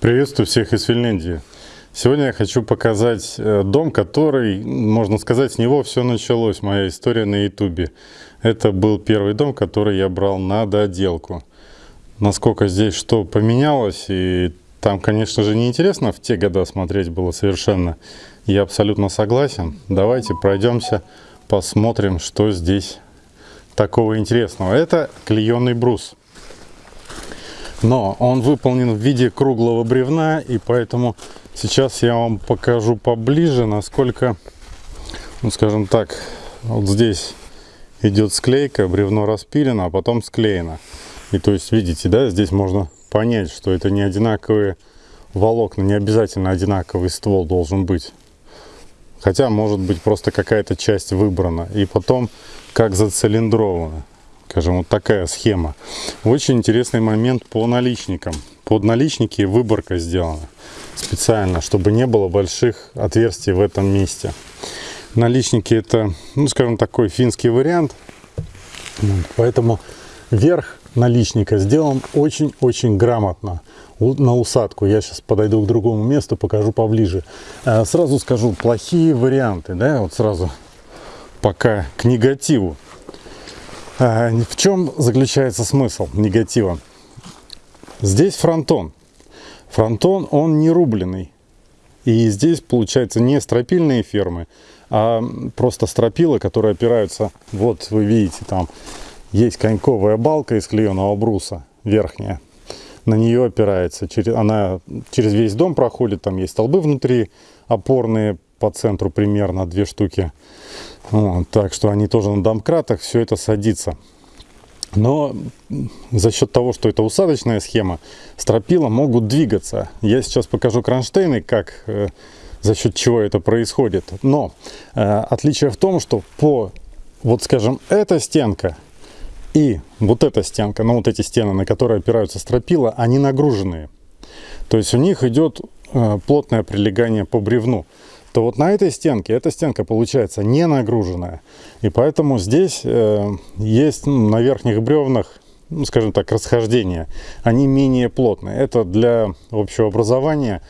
Приветствую всех из Финляндии. Сегодня я хочу показать э, дом, который, можно сказать, с него все началось, моя история на ютубе. Это был первый дом, который я брал на доделку. Насколько здесь что поменялось, и там, конечно же, неинтересно в те года смотреть было совершенно. Я абсолютно согласен. Давайте пройдемся, посмотрим, что здесь такого интересного. Это клееный брус но он выполнен в виде круглого бревна и поэтому сейчас я вам покажу поближе насколько ну скажем так вот здесь идет склейка бревно распилено а потом склеено. И то есть видите да здесь можно понять что это не одинаковые волокна не обязательно одинаковый ствол должен быть. Хотя может быть просто какая-то часть выбрана. И потом как зацилиндровано скажем, вот такая схема. Очень интересный момент по наличникам. Под наличники выборка сделана специально, чтобы не было больших отверстий в этом месте. Наличники это, ну скажем, такой финский вариант. Поэтому верх наличника сделан очень-очень грамотно на усадку. Я сейчас подойду к другому месту, покажу поближе. Э, сразу скажу, плохие варианты, да, вот сразу пока к негативу. А, в чем заключается смысл негатива? Здесь фронтон. Фронтон, он не рубленый. И здесь, получается, не стропильные фермы, а просто стропила, которые опираются, вот вы видите, там есть коньковая балка из клееного бруса, верхняя. На нее опирается, она через весь дом проходит, там есть столбы внутри, опорные по центру примерно, две штуки. Вот, так что они тоже на домкратах, все это садится. Но за счет того, что это усадочная схема, стропила могут двигаться. Я сейчас покажу кронштейны, как, э, за счет чего это происходит. Но э, отличие в том, что по, вот скажем, эта стенка и вот эта стенка, ну вот эти стены, на которые опираются стропила, они нагруженные. То есть у них идет э, плотное прилегание по бревну то вот на этой стенке, эта стенка получается не нагруженная. И поэтому здесь э, есть ну, на верхних бревнах, ну, скажем так, расхождения. Они менее плотные. Это для общего образования,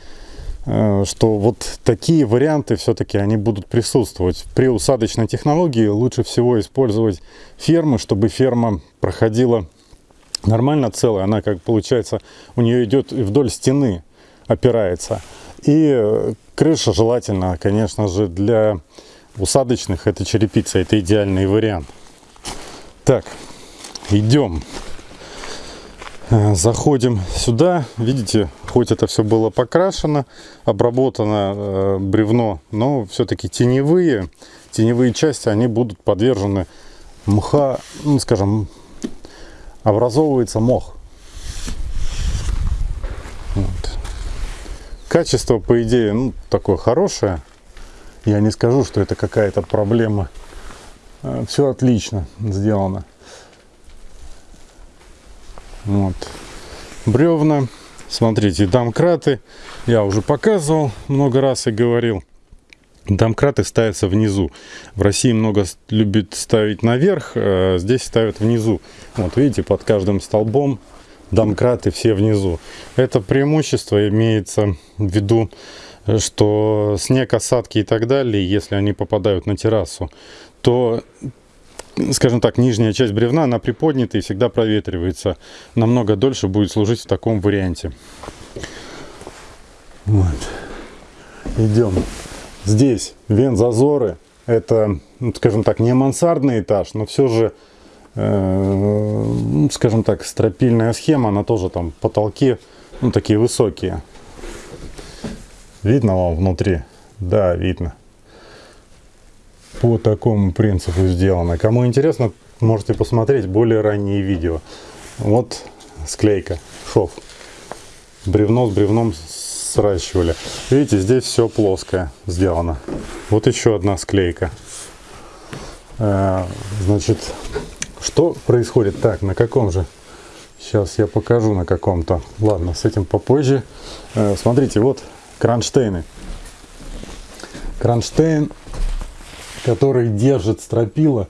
э, что вот такие варианты все-таки они будут присутствовать. При усадочной технологии лучше всего использовать фермы, чтобы ферма проходила нормально целая. Она как получается, у нее идет вдоль стены опирается. И э, крыша желательно, конечно же, для усадочных это черепица, это идеальный вариант. Так, идем. Э, заходим сюда. Видите, хоть это все было покрашено, обработано э, бревно, но все-таки теневые, теневые части, они будут подвержены мха, ну, скажем, образовывается мох. Качество, по идее, ну, такое хорошее. Я не скажу, что это какая-то проблема. Э, Все отлично сделано. Вот. Бревна. Смотрите, домкраты. Я уже показывал много раз и говорил. Домкраты ставятся внизу. В России много любят ставить наверх, а здесь ставят внизу. Вот видите, под каждым столбом домкраты все внизу. Это преимущество имеется в виду, что снег, осадки и так далее, если они попадают на террасу, то скажем так, нижняя часть бревна, она приподнята и всегда проветривается. Намного дольше будет служить в таком варианте. Вот. Идем. Здесь вент-зазоры. Это, ну, скажем так, не мансардный этаж, но все же скажем так, стропильная схема, она тоже там потолки, ну, такие высокие. Видно вам внутри? Да, видно. По такому принципу сделано. Кому интересно, можете посмотреть более ранние видео. Вот склейка, шов. Бревно с бревном сращивали. Видите, здесь все плоское сделано. Вот еще одна склейка. Э, значит, что происходит? Так, на каком же? Сейчас я покажу на каком-то. Ладно, с этим попозже. Э, смотрите, вот кронштейны. Кронштейн, который держит стропила.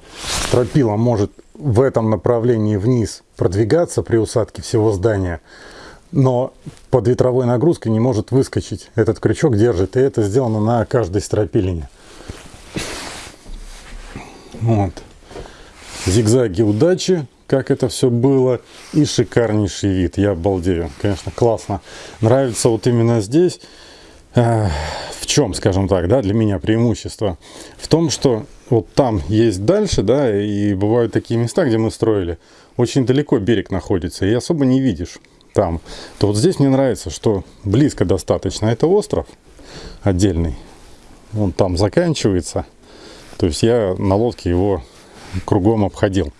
Стропила может в этом направлении вниз продвигаться при усадке всего здания. но под ветровой нагрузкой не может выскочить. Этот крючок держит, и это сделано на каждой стропилине. Вот. Зигзаги удачи, как это все было, и шикарнейший вид. Я обалдею. Конечно, классно. Нравится вот именно здесь. Э, в чем, скажем так, да, для меня преимущество? В том, что вот там есть дальше, да, и бывают такие места, где мы строили, очень далеко берег находится, и особо не видишь там. То вот здесь мне нравится, что близко достаточно. Это остров отдельный, он там заканчивается. То есть я на лодке его кругом обходил,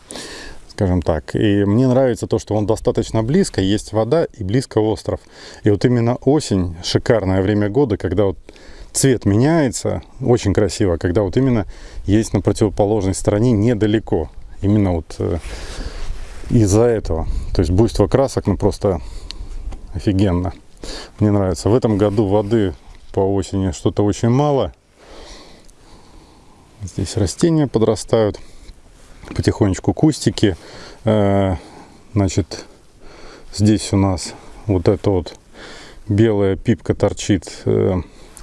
скажем так. И мне нравится то, что он достаточно близко, есть вода и близко остров. И вот именно осень, шикарное время года, когда вот цвет меняется, очень красиво, когда вот именно есть на противоположной стороне недалеко. Именно вот э, из-за этого. То есть буйство красок, ну просто офигенно. Мне нравится. В этом году воды по осени что-то очень мало. Здесь растения подрастают. Потихонечку кустики. Э, значит, здесь у нас вот эта вот белая пипка торчит э,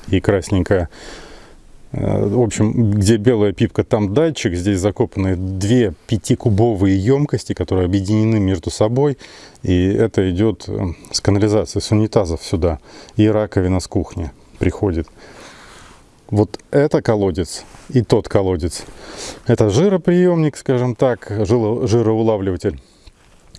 и красненькая. Э, в общем, где белая пипка, там датчик. Здесь закопаны две пятикубовые емкости, которые объединены между собой. И это идет с канализации, с унитазов сюда. И раковина с кухни приходит. Вот это колодец и тот колодец. Это жироприемник, скажем так, жироулавливатель.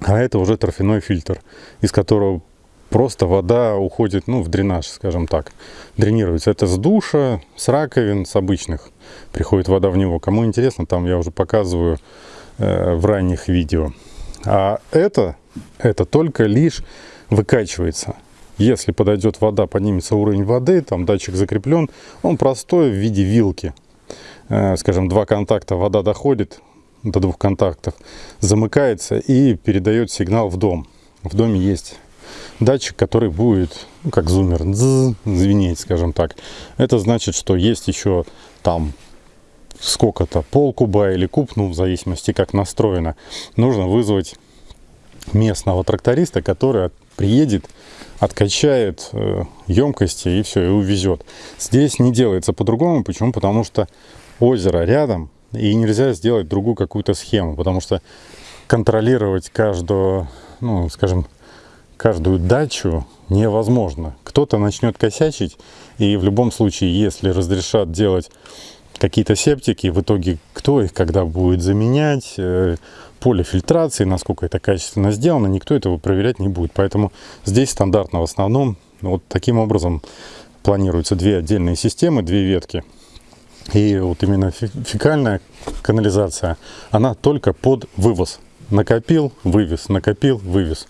А это уже торфяной фильтр, из которого просто вода уходит ну, в дренаж, скажем так. Дренируется. Это с душа, с раковин, с обычных. Приходит вода в него. Кому интересно, там я уже показываю э, в ранних видео. А это, это только лишь выкачивается. Если подойдет вода, поднимется уровень воды, там датчик закреплен, он простой в виде вилки. Э, скажем, два контакта вода доходит до двух контактов, замыкается и передает сигнал в дом. В доме есть датчик, который будет, ну, как зумер, звенеть, скажем так. Это значит, что есть еще там сколько-то, пол куба или куб, ну, в зависимости, как настроено. Нужно вызвать местного тракториста, который приедет, откачает э, емкости и все, и увезет. Здесь не делается по-другому. Почему? Потому что озеро рядом, и нельзя сделать другую какую-то схему, потому что контролировать каждую, ну, скажем, каждую дачу невозможно. Кто-то начнет косячить, и в любом случае, если разрешат делать какие-то септики, в итоге кто их когда будет заменять, э, поле фильтрации, насколько это качественно сделано, никто этого проверять не будет. Поэтому здесь стандартно в основном вот таким образом планируются две отдельные системы, две ветки. И вот именно фекальная канализация, она только под вывоз. Накопил, вывез, накопил, вывез.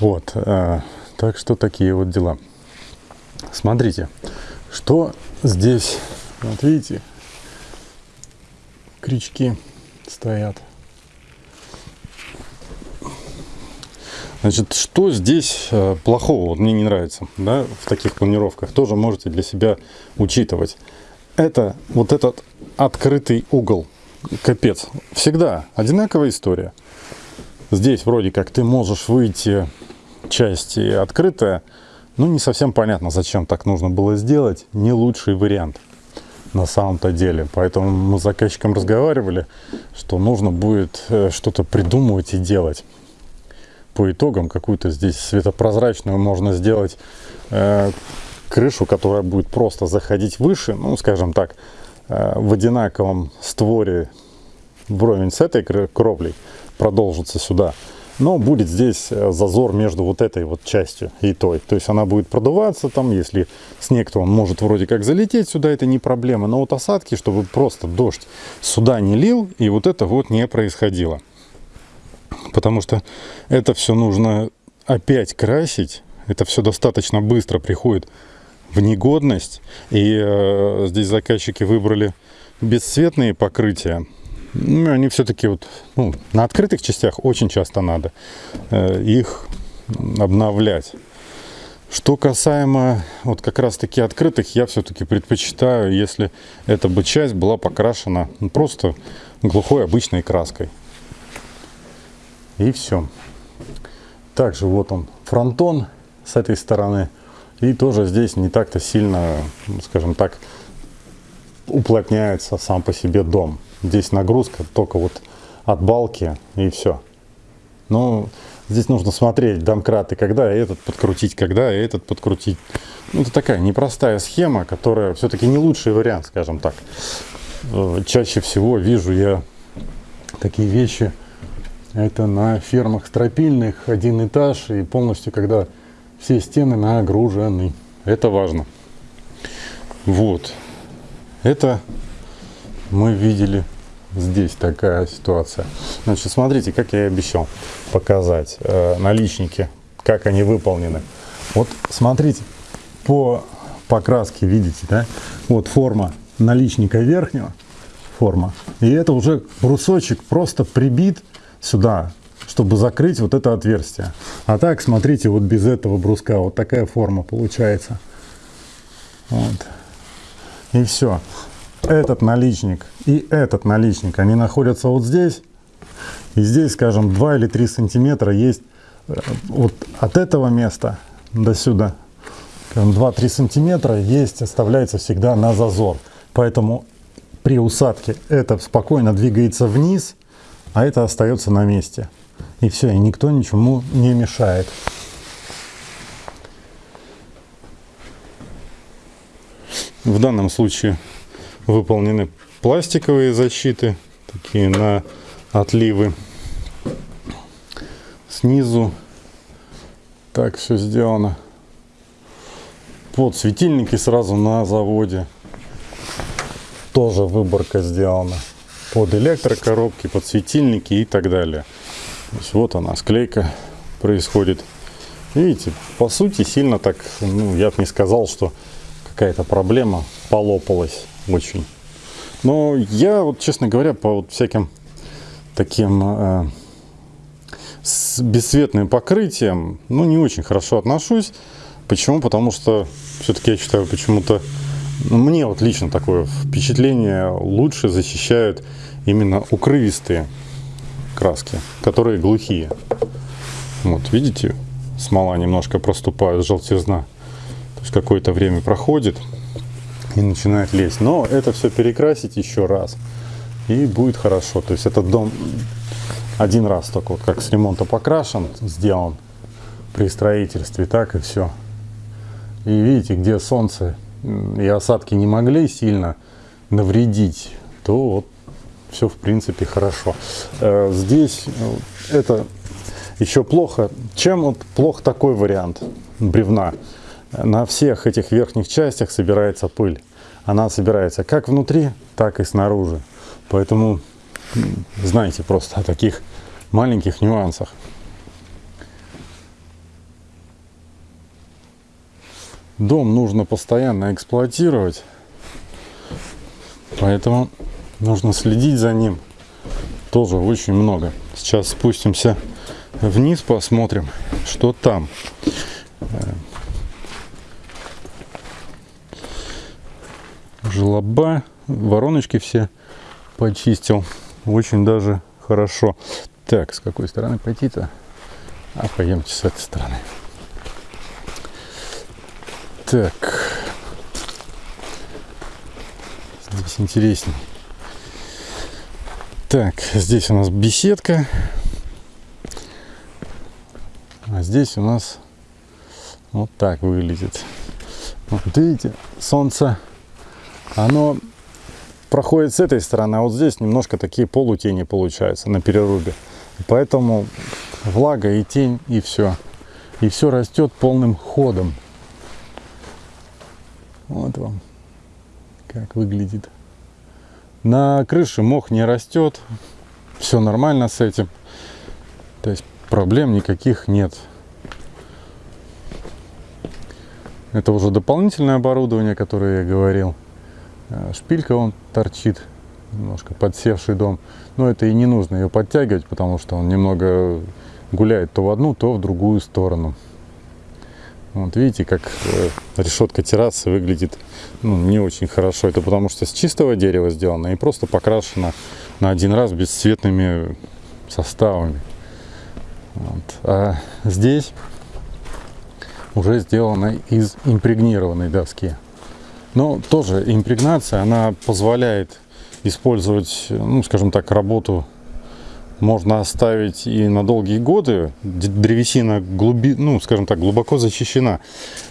Вот, а, так что такие вот дела. Смотрите, что здесь, вот видите, крючки стоят. Значит, что здесь э, плохого, вот мне не нравится, да, в таких планировках, тоже можете для себя учитывать. Это вот этот открытый угол, капец, всегда одинаковая история. Здесь вроде как ты можешь выйти часть открытая, ну не совсем понятно, зачем так нужно было сделать, не лучший вариант на самом-то деле. Поэтому мы с заказчиком разговаривали, что нужно будет э, что-то придумывать и делать. По итогам какую-то здесь светопрозрачную можно сделать э, крышу, которая будет просто заходить выше, ну скажем так, э, в одинаковом створе вровень с этой кровлей продолжится сюда но будет здесь э, зазор между вот этой вот частью и той. То есть она будет продуваться там, если снег, то он может вроде как залететь сюда, это не проблема. Но вот осадки, чтобы просто дождь сюда не лил, и вот это вот не происходило. Потому что это все нужно опять красить, это все достаточно быстро приходит в негодность. И э, здесь заказчики выбрали бесцветные покрытия ну, они все-таки вот ну, на открытых частях очень часто надо э, их обновлять. Что касаемо вот как раз таки открытых, я все-таки предпочитаю, если эта бы часть была покрашена ну, просто глухой обычной краской. И все. Также вот он фронтон с этой стороны. И тоже здесь не так-то сильно, скажем так, уплотняется сам по себе дом. Здесь нагрузка только вот от балки и все. Но здесь нужно смотреть домкраты, когда этот подкрутить, когда этот подкрутить. Ну, это такая непростая схема, которая все-таки не лучший вариант, скажем так. Э, чаще всего вижу я такие вещи, это на фермах стропильных, один этаж, и полностью, когда все стены нагружены. Это важно. Вот. Это мы видели здесь такая ситуация. Значит, смотрите, как я и обещал показать э, наличники, как они выполнены. Вот смотрите, по покраске видите, да? Вот форма наличника верхнего, форма. И это уже брусочек просто прибит сюда, чтобы закрыть вот это отверстие. А так, смотрите, вот без этого бруска вот такая форма получается. Вот. И все этот наличник и этот наличник, они находятся вот здесь. И здесь, скажем, 2 или 3 сантиметра есть э, вот от этого места до сюда. 2-3 сантиметра есть, оставляется всегда на зазор. Поэтому при усадке это спокойно двигается вниз, а это остается на месте. И все, и никто ничему не мешает. В данном случае выполнены пластиковые защиты, такие на отливы. Снизу так все сделано. Под светильники сразу на заводе. Тоже выборка сделана. Под электрокоробки, под светильники и так далее. То есть вот она, склейка происходит. Видите, по сути, сильно так, ну, я бы не сказал, что какая-то проблема полопалась очень. Но я, вот, честно говоря, по вот всяким таким э, с бесцветным покрытием, ну, не очень хорошо отношусь. Почему? Потому что все-таки я считаю, почему-то ну, мне вот лично такое впечатление лучше защищают именно укрывистые краски, которые глухие. Вот, видите, смола немножко проступает, желтизна. То есть какое-то время проходит, и начинает лезть. Но это все перекрасить еще раз, и будет хорошо. То есть этот дом один раз только вот как с ремонта покрашен, сделан при строительстве, так и все. И видите, где солнце и осадки не могли сильно навредить, то вот все в принципе хорошо. Э, здесь э, это еще плохо. Чем вот плох такой вариант бревна? На всех этих верхних частях собирается пыль. Она собирается как внутри, так и снаружи. Поэтому знайте просто о таких маленьких нюансах. Дом нужно постоянно эксплуатировать, поэтому нужно следить за ним тоже очень много. Сейчас спустимся вниз, посмотрим, что там. Желоба, вороночки все почистил. Очень даже хорошо. Так, с какой стороны пойти-то? А пойдемте с этой стороны. Так. Здесь интересней. Так, здесь у нас беседка. А здесь у нас вот так выглядит. Вот видите, солнце оно проходит с этой стороны, а вот здесь немножко такие полутени получаются на перерубе. Поэтому влага и тень, и все. И все растет полным ходом. Вот вам как выглядит. На крыше мох не растет. Все нормально с этим. То есть проблем никаких нет. Это уже дополнительное оборудование, которое я говорил. Э, шпилька он торчит, немножко подсевший дом. Но это и не нужно ее подтягивать, потому что он немного гуляет то в одну, то в другую сторону. Вот видите, как э, решетка террасы выглядит ну, не очень хорошо. Это потому что с чистого дерева сделано и просто покрашено на один раз бесцветными составами. Вот. А здесь уже сделана из импрегнированной доски. Но тоже импрегнация, она позволяет использовать, ну, скажем так, работу можно оставить и на долгие годы. Древесина, глуби, ну, скажем так, глубоко защищена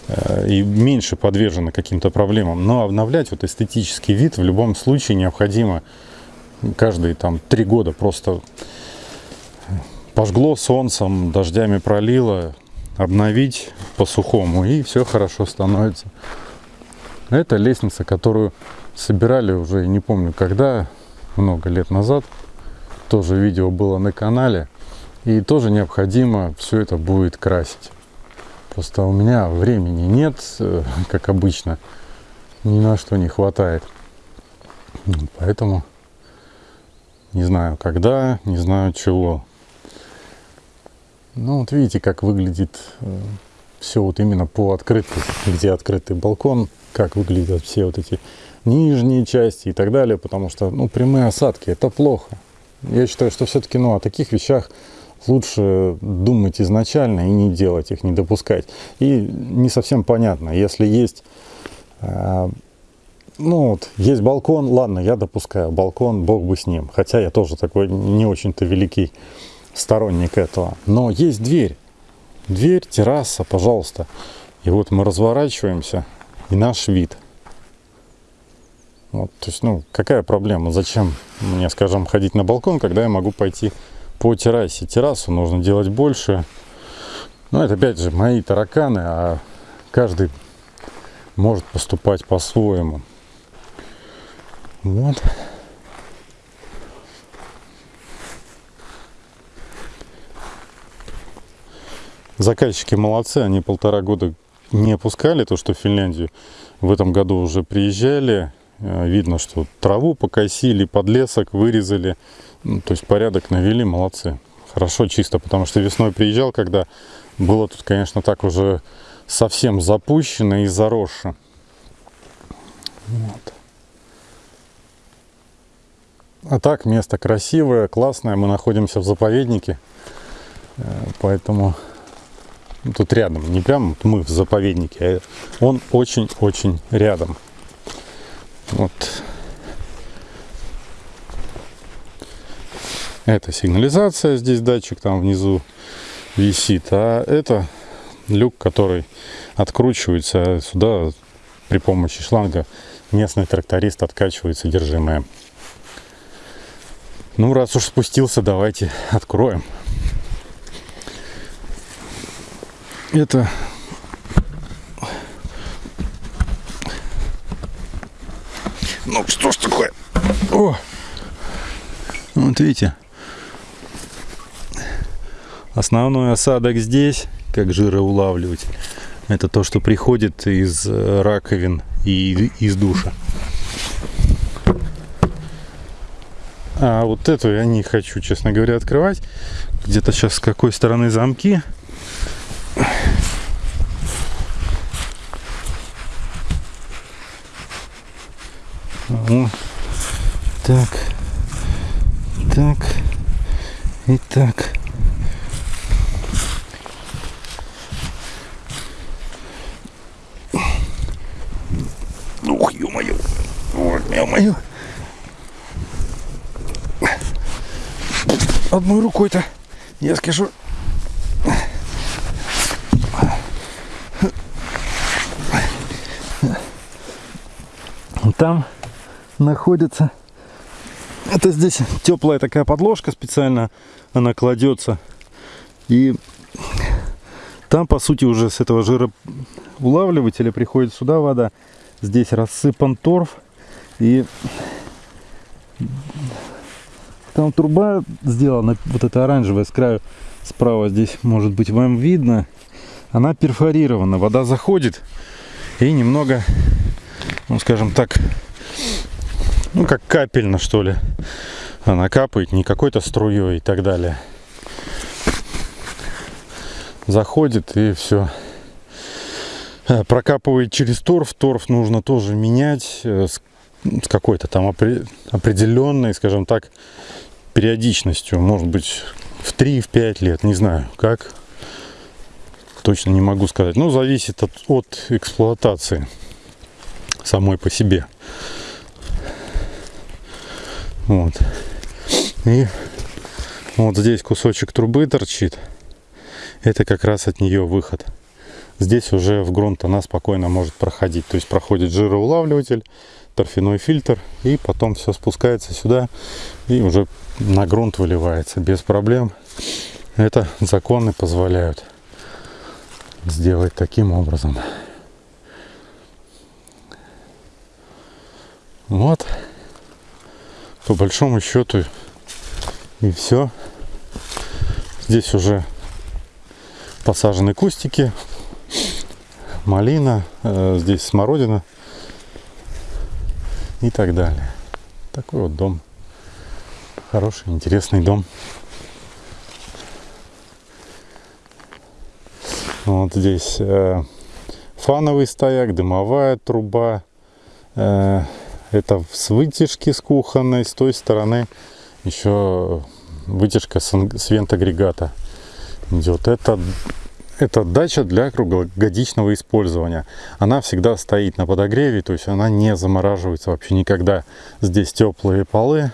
э, и меньше подвержена каким-то проблемам. Но обновлять вот эстетический вид в любом случае необходимо каждые там три года. Просто пожгло солнцем, дождями пролило, обновить по-сухому, и все хорошо становится. Это лестница, которую собирали уже, не помню когда, много лет назад. Тоже видео было на канале. И тоже необходимо все это будет красить. Просто у меня времени нет, э, как обычно. Ни на что не хватает. Поэтому не знаю когда, не знаю чего. Ну вот видите, как выглядит э, все вот именно по открытый, где открытый балкон, как выглядят все вот эти нижние части и так далее, потому что, ну, прямые осадки, это плохо. Я считаю, что все-таки, ну, о таких вещах лучше думать изначально и не делать их, не допускать. И не совсем понятно, если есть, э, ну, вот, есть балкон, ладно, я допускаю, балкон, бог бы с ним. Хотя я тоже такой не очень-то великий сторонник этого. Но есть дверь, дверь, терраса, пожалуйста. И вот мы разворачиваемся, и наш вид – вот, то есть, ну, какая проблема? Зачем мне, скажем, ходить на балкон, когда я могу пойти по террасе? Террасу нужно делать больше. Ну, это опять же мои тараканы, а каждый может поступать по-своему. Вот. Заказчики молодцы, они полтора года не опускали то, что в Финляндию в этом году уже приезжали, Э, видно, что траву покосили, подлесок вырезали. Ну, то есть порядок навели, молодцы. Хорошо, чисто, потому что весной приезжал, когда было тут, конечно, так уже совсем запущено и заросше. Вот. А так, место красивое, классное. Мы находимся в заповеднике, э, поэтому тут рядом. Не прям мы в заповеднике, а он очень-очень рядом. Вот. Это сигнализация, здесь датчик там внизу висит, а это люк, который откручивается сюда при помощи шланга. Местный тракторист откачивает содержимое. Ну, раз уж спустился, давайте откроем. Это Ну, что ж такое? О! Вот видите. Основной осадок здесь, как жироулавливатель. Это то, что приходит из э, раковин и из душа. А вот эту я не хочу, честно говоря, открывать. Где-то сейчас с какой стороны замки. О, так, так. И так. Ух, ё-моё, ё-моё. Одной рукой-то, я скажу, там находится. Это здесь теплая такая подложка специально, она кладется. И там, по сути, уже с этого жироулавливателя приходит сюда вода. Здесь рассыпан торф. И там труба сделана, вот эта оранжевая с краю справа здесь, может быть, вам видно. Она перфорирована, вода заходит и немного, ну, скажем так, ну как капельно что ли. Она капает не какой-то струей и так далее. Заходит и все э, прокапывает через торф. Торф нужно тоже менять э, с какой-то там определенной скажем так периодичностью. Может быть в 3 в 5 лет не знаю как. Точно не могу сказать. Ну, зависит от, от эксплуатации самой по себе. Вот. И вот здесь кусочек трубы торчит. Это как раз от нее выход. Здесь уже в грунт она спокойно может проходить. То есть проходит жироулавливатель, торфяной фильтр, и потом все спускается сюда и уже на грунт выливается без проблем. Это законы позволяют сделать таким образом. Вот. По большому счету и все. Здесь уже посажены кустики, малина, э, здесь смородина и так далее. Такой вот дом. Хороший, интересный дом. Вот здесь э, фановый стояк, дымовая труба. Э, это с вытяжки с кухонной, с той стороны еще вытяжка с, вент-агрегата идет. Это, это дача для круглогодичного использования. Она всегда стоит на подогреве, то есть она не замораживается вообще никогда. Здесь теплые полы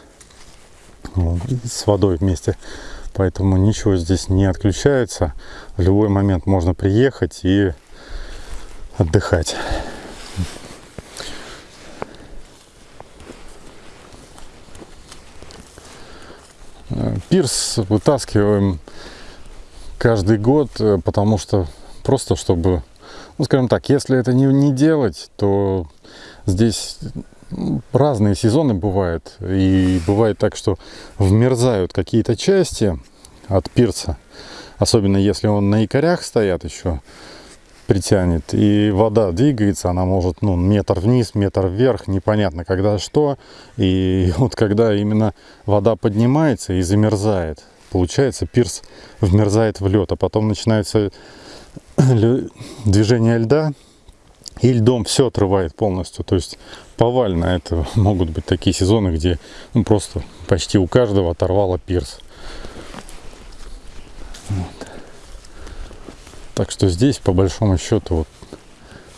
с водой вместе поэтому ничего здесь не отключается. В любой момент можно приехать и отдыхать. Пирс вытаскиваем каждый год, э, потому что просто чтобы, ну скажем так, если это не, не делать, то здесь разные сезоны бывают. И бывает так, что вмерзают какие-то части от пирса. Особенно если он на якорях стоят еще, притянет. И вода двигается, она может ну, метр вниз, метр вверх, непонятно когда что. И вот когда именно вода поднимается и замерзает, получается пирс вмерзает в лед. А потом начинается движение льда, и льдом все отрывает полностью. То есть повально это могут быть такие сезоны, где ну, просто почти у каждого оторвало пирс. Вот. Так что здесь по большому счету вот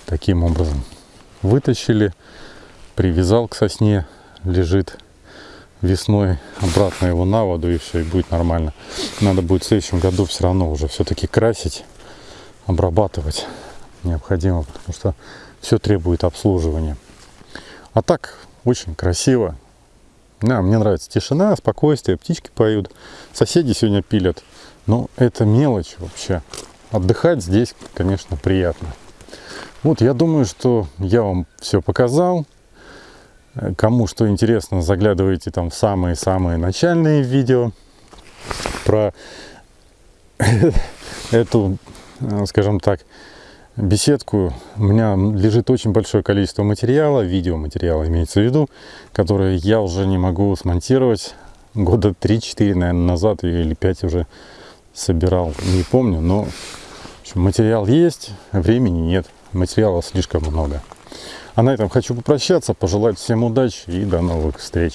таким образом вытащили, привязал к сосне, лежит весной обратно его на воду и все, и будет нормально. Надо будет в следующем году все равно уже все-таки красить, обрабатывать необходимо, потому что все требует обслуживания. А так, очень красиво. Да, мне нравится тишина, спокойствие, птички поют. Соседи сегодня пилят. Но это мелочь вообще. Отдыхать здесь, конечно, приятно. Вот, я думаю, что я вам все показал. Кому что интересно, заглядывайте там в самые-самые начальные видео про эту, скажем так, беседку. У меня лежит очень большое количество материала, видеоматериала имеется в виду, которые я уже не могу смонтировать. Года 3-4, наверное, назад или 5 уже собирал, не помню, но материал есть, времени нет, материала слишком много. А на этом хочу попрощаться, пожелать всем удачи и до новых встреч.